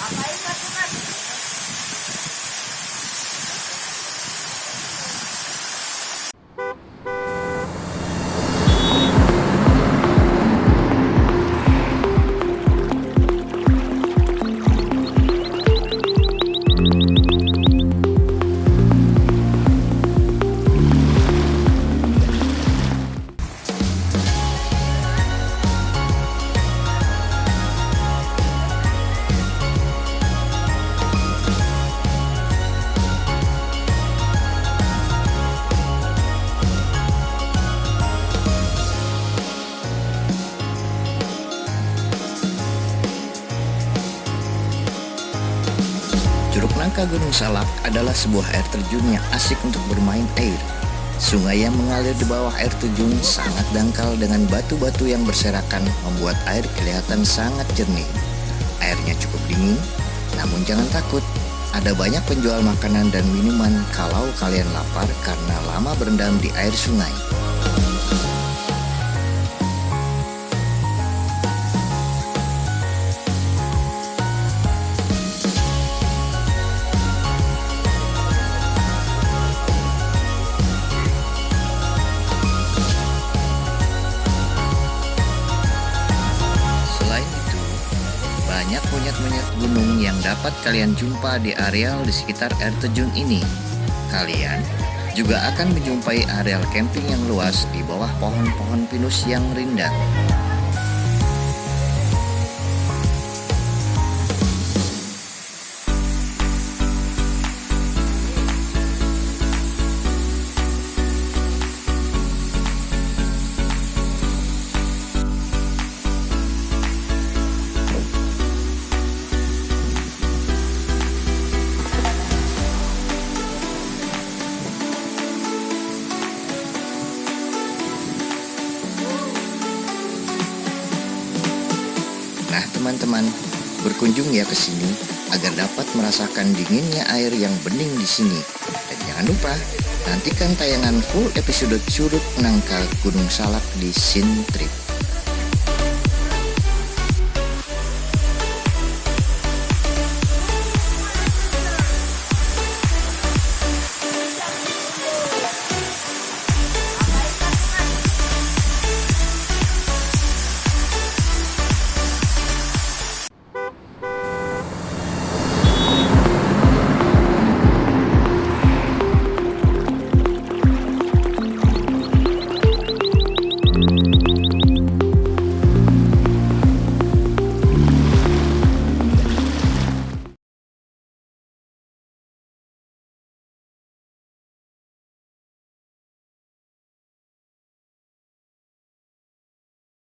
Apa itu? Curug Nangka Gunung Salak adalah sebuah air terjun yang asik untuk bermain air. Sungai yang mengalir di bawah air terjun sangat dangkal dengan batu-batu yang berserakan membuat air kelihatan sangat jernih. Airnya cukup dingin, namun jangan takut. Ada banyak penjual makanan dan minuman kalau kalian lapar karena lama berendam di air sungai. Banyak monyet-monyet gunung yang dapat kalian jumpa di areal di sekitar air terjun ini. Kalian juga akan menjumpai areal camping yang luas di bawah pohon-pohon pinus yang rindang. Teman-teman, berkunjung ya ke sini agar dapat merasakan dinginnya air yang bening di sini. Dan jangan lupa, nantikan tayangan full episode Curug Nangka Gunung Salak di Sin Trip.